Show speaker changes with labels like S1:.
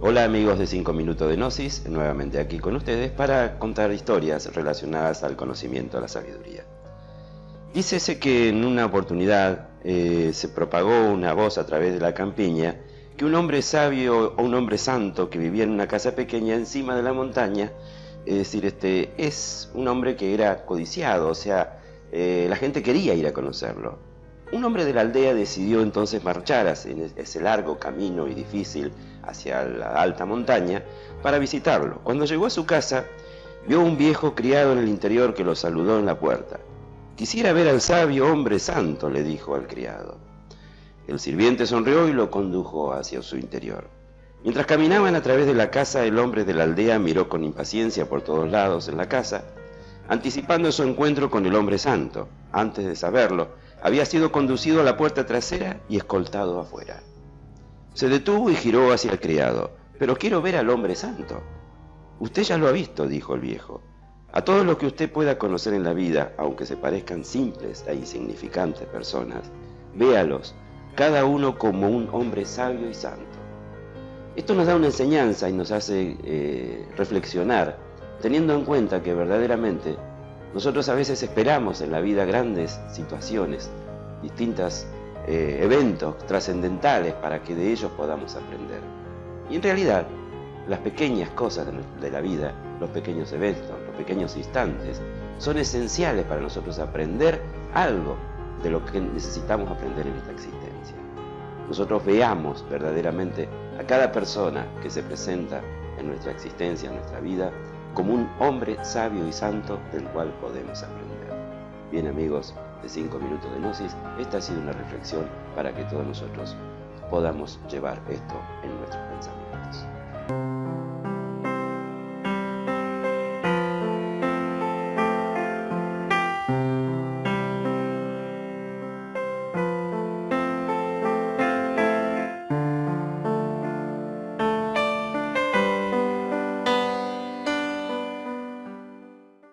S1: Hola amigos de 5 minutos de Gnosis, nuevamente aquí con ustedes para contar historias relacionadas al conocimiento, a la sabiduría. Dícese que en una oportunidad eh, se propagó una voz a través de la campiña que un hombre sabio o un hombre santo que vivía en una casa pequeña encima de la montaña, es decir, este, es un hombre que era codiciado, o sea, eh, la gente quería ir a conocerlo. Un hombre de la aldea decidió entonces marchar ese largo camino y difícil hacia la alta montaña para visitarlo. Cuando llegó a su casa, vio un viejo criado en el interior que lo saludó en la puerta. Quisiera ver al sabio hombre santo, le dijo al criado. El sirviente sonrió y lo condujo hacia su interior. Mientras caminaban a través de la casa, el hombre de la aldea miró con impaciencia por todos lados en la casa, anticipando su encuentro con el hombre santo. Antes de saberlo, había sido conducido a la puerta trasera y escoltado afuera. Se detuvo y giró hacia el criado. Pero quiero ver al hombre santo. Usted ya lo ha visto, dijo el viejo. A todos los que usted pueda conocer en la vida, aunque se parezcan simples e insignificantes personas, véalos, cada uno como un hombre sabio y santo. Esto nos da una enseñanza y nos hace eh, reflexionar, teniendo en cuenta que verdaderamente nosotros a veces esperamos en la vida grandes situaciones, distintos eh, eventos trascendentales para que de ellos podamos aprender. Y en realidad, las pequeñas cosas de la vida, los pequeños eventos, los pequeños instantes, son esenciales para nosotros aprender algo de lo que necesitamos aprender en esta existencia. Nosotros veamos verdaderamente a cada persona que se presenta en nuestra existencia, en nuestra vida, como un hombre sabio y santo del cual podemos aprender. Bien amigos de 5 minutos de Gnosis, esta ha sido una reflexión para que todos nosotros podamos llevar esto en nuestros pensamientos.